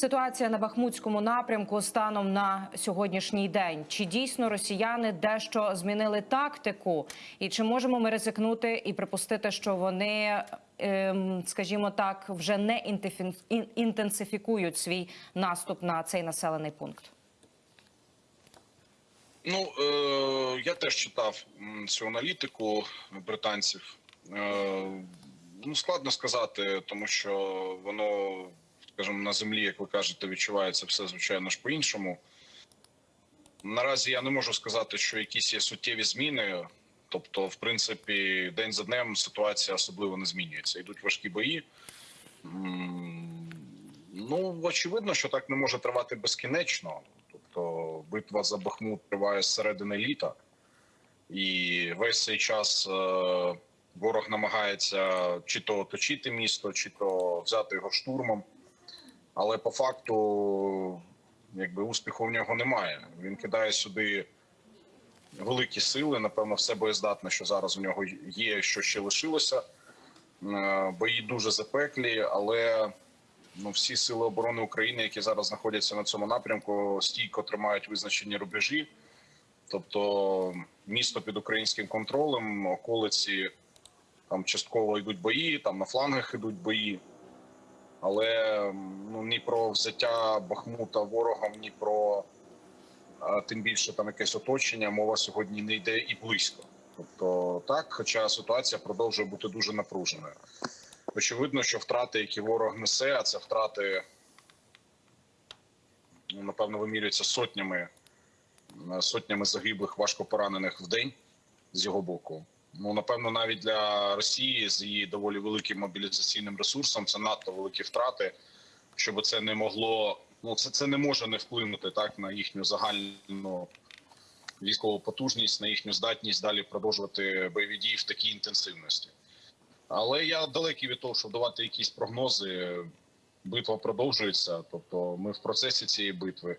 Ситуація на Бахмутському напрямку станом на сьогоднішній день. Чи дійсно росіяни дещо змінили тактику, і чи можемо ми ризикнути і припустити, що вони, ем, скажімо так, вже не інтенсифікують свій наступ на цей населений пункт? Ну е, я теж читав цю аналітику британців. Е, ну складно сказати, тому що воно, скажімо, на землі, як ви кажете, відчувається все звичайно ж по-іншому. Наразі я не можу сказати, що якісь є суттєві зміни. Тобто, в принципі, день за днем ситуація особливо не змінюється. Йдуть важкі бої. Ну, очевидно, що так не може тривати безкінечно. Тобто, битва за Бахмут триває з середини літа, і весь цей час е, ворог намагається чи то оточити місто, чи то взяти його штурмом. Але по факту, якби успіху в нього немає. Він кидає сюди великі сили. Напевно, все боєздатне, що зараз у нього є, що ще лишилося. Е, Бої дуже запеклі, але ну, всі сили оборони України, які зараз знаходяться на цьому напрямку, стійко тримають визначені рубежі. Тобто місто під українським контролем, околиці там частково йдуть бої, там на флангах йдуть бої. Але ну, ні про взяття Бахмута ворогом, ні про а, тим більше там якесь оточення, мова сьогодні не йде і близько. Тобто так, хоча ситуація продовжує бути дуже напруженою. Очевидно, що втрати, які ворог несе, а це втрати, ну, напевно, вимірюються сотнями, сотнями загиблих, важко поранених в день з його боку. Ну, напевно, навіть для Росії з її доволі великим мобілізаційним ресурсом це надто великі втрати, щоб це не могло. Ну, це, це не може не вплинути так на їхню загальну військову потужність, на їхню здатність далі продовжувати бойові дії в такій інтенсивності. Але я далекий від того, щоб давати якісь прогнози. Битва продовжується. Тобто, ми в процесі цієї битви.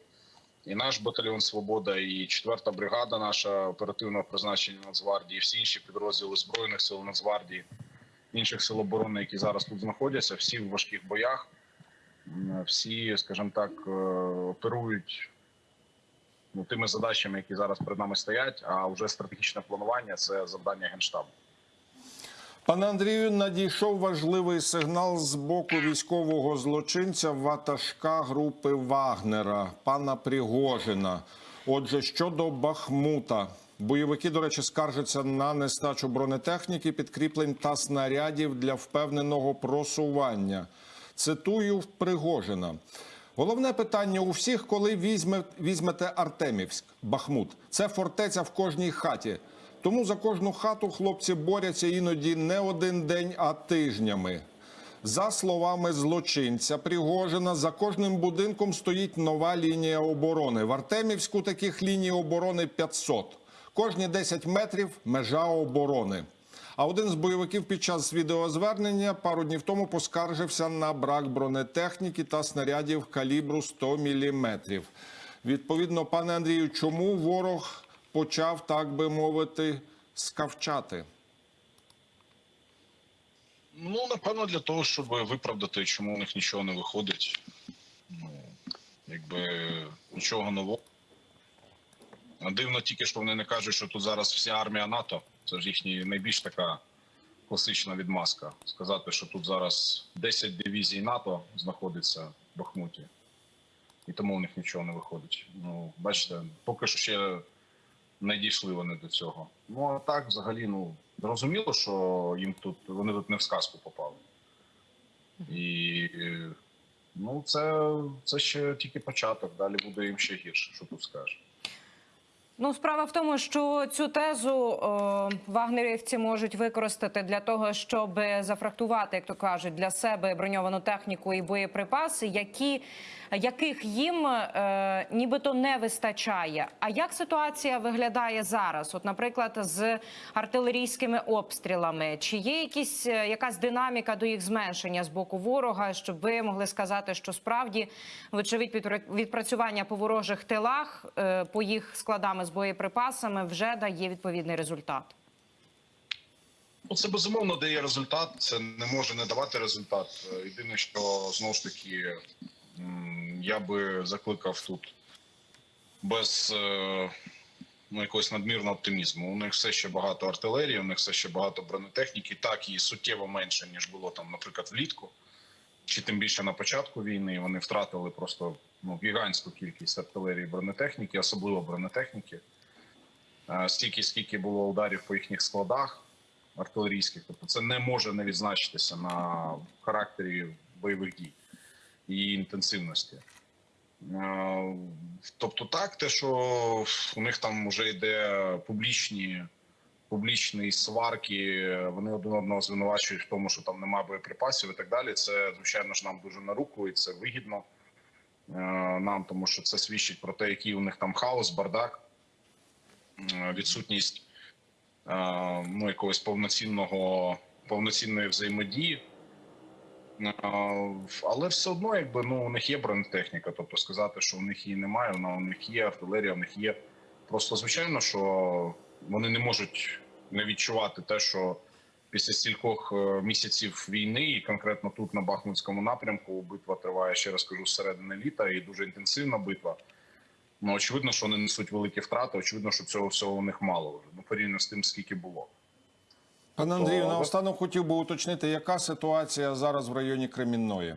І наш батальйон Свобода, і 4-та бригада, наша оперативного призначення Нацгвардії, всі інші підрозділи збройних сил Нацгвардії, інших сил оборони, які зараз тут знаходяться, всі в важких боях, всі, скажімо так, е, оперують ну, тими задачами, які зараз перед нами стоять. А вже стратегічне планування це завдання генштабу. Пане Андрію, надійшов важливий сигнал з боку військового злочинця ватажка групи Вагнера, пана Пригожина. Отже, щодо Бахмута, бойовики, до речі, скаржаться на нестачу бронетехніки, підкріплень та снарядів для впевненого просування. Цитую Пригожина. Головне питання у всіх, коли візьме, візьмете Артемівськ, Бахмут. Це фортеця в кожній хаті. Тому за кожну хату хлопці борються іноді не один день, а тижнями. За словами злочинця Пригожина, за кожним будинком стоїть нова лінія оборони. В Артемівську таких ліній оборони 500. Кожні 10 метрів межа оборони. А один з бойовиків під час відеозвернення пару днів тому поскаржився на брак бронетехніки та снарядів калібру 100 мм. Відповідно, пане Андрію, чому ворог почав, так би мовити, скавчати? Ну, напевно, для того, щоб виправдати, чому у них нічого не виходить. Ну, якби нічого нового. Дивно тільки, що вони не кажуть, що тут зараз вся армія НАТО. Це ж їхня найбільш така класична відмазка. Сказати, що тут зараз 10 дивізій НАТО знаходиться в Бахмуті, і тому у них нічого не виходить. Ну, бачите, поки що ще не дійшли вони до цього. Ну а так, взагалі, ну зрозуміло, що їм тут вони тут не в сказку попали. І е, ну, це, це ще тільки початок. Далі буде їм ще гірше, що тут скажеш. Ну, справа в тому, що цю тезу о, вагнерівці можуть використати для того, щоб зафрахтувати, як то кажуть, для себе броньовану техніку і боєприпаси, які яких їм е, нібито не вистачає. А як ситуація виглядає зараз? От, наприклад, з артилерійськими обстрілами, чи є якісь е, якась динаміка до їх зменшення з боку ворога, щоб ви могли сказати, що справді вочевидь відпра- відпрацювання по ворожих тилах е, по їх складами з боєприпасами вже дає відповідний результат. Ну, це безумовно дає результат. Це не може не давати результат. Єдине, що знову ж таки я би закликав тут без е, ну, якогось надмірного оптимізму. У них все ще багато артилерії, у них все ще багато бронетехніки, так і суттєво менше, ніж було там, наприклад, влітку, чи тим більше на початку війни. Вони втратили просто ну, гігантську кількість артилерії бронетехніки, особливо бронетехніки. Е, Стільки, скільки було ударів по їхніх складах артилерійських, тобто це не може не відзначитися на характері бойових дій і інтенсивності. Е, Тобто, так, те, що у них там вже йде публічні, публічні сварки, вони один одного звинувачують в тому, що там немає боєприпасів і так далі. Це звичайно ж нам дуже на руку, і це вигідно е, нам, тому що це свідчить про те, який у них там хаос, бардак, е, відсутність е, ну, якогось повноцінного повноцінної взаємодії. Але все одно, якби ну у них є бронетехніка, тобто сказати, що у них її немає, вона у них є артилерія, у них є. Просто звичайно, що вони не можуть не відчувати те, що після стількох е, місяців війни, і конкретно тут на Бахмутському напрямку, битва триває ще раз кажу середини літа, і дуже інтенсивна битва. Ну очевидно, що вони несуть великі втрати. Очевидно, що цього всього у них мало вже ну порівняно з тим, скільки було. Пане Тобто, Андрію, ви- наостанок хотів би уточнити, яка ситуація зараз в районі Кремінної?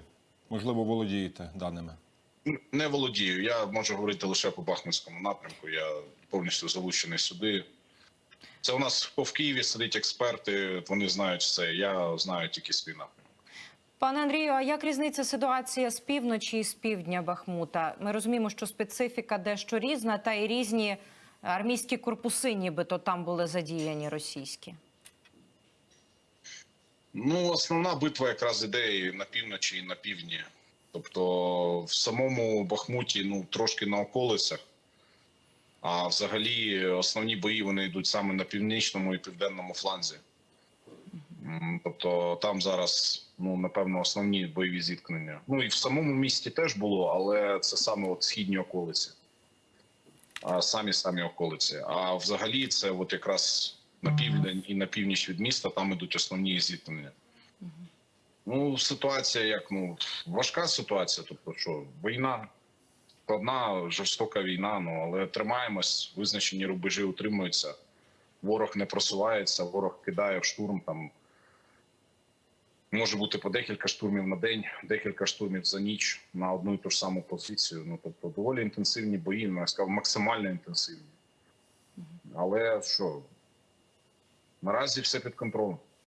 Можливо, володієте даними. Не володію. Я можу говорити лише по Бахмутському напрямку. Я повністю залучений сюди. Це у нас в Києві сидять експерти. Вони знають все. Я знаю тільки свій напрямок. Пане Андрію, а як різниця ситуація з півночі і з півдня Бахмута? Ми розуміємо, що специфіка дещо різна, та й різні армійські корпуси, нібито там були задіяні російські. Ну, основна битва якраз іде і на півночі і на півдні. Тобто, в самому Бахмуті, ну трошки на околицях. А взагалі основні бої вони йдуть саме на північному і південному фланзі. Тобто там зараз, ну напевно, основні бойові зіткнення. Ну і в самому місті теж було, але це саме от східні околиці. А самі самі околиці. А взагалі, це от якраз на південь і на північ від міста там ідуть основні зіткнення. Ну, ситуація як ну важка ситуація. Тобто, що війна складна, жорстока війна. Ну але тримаємось, визначені рубежі утримуються. Ворог не просувається, ворог кидає в штурм. Там може бути по декілька штурмів на день, декілька штурмів за ніч на одну і ту ж саму позицію. Ну тобто, доволі інтенсивні бої, ну, я сказав, максимально інтенсивні. Але що наразі все під контролем.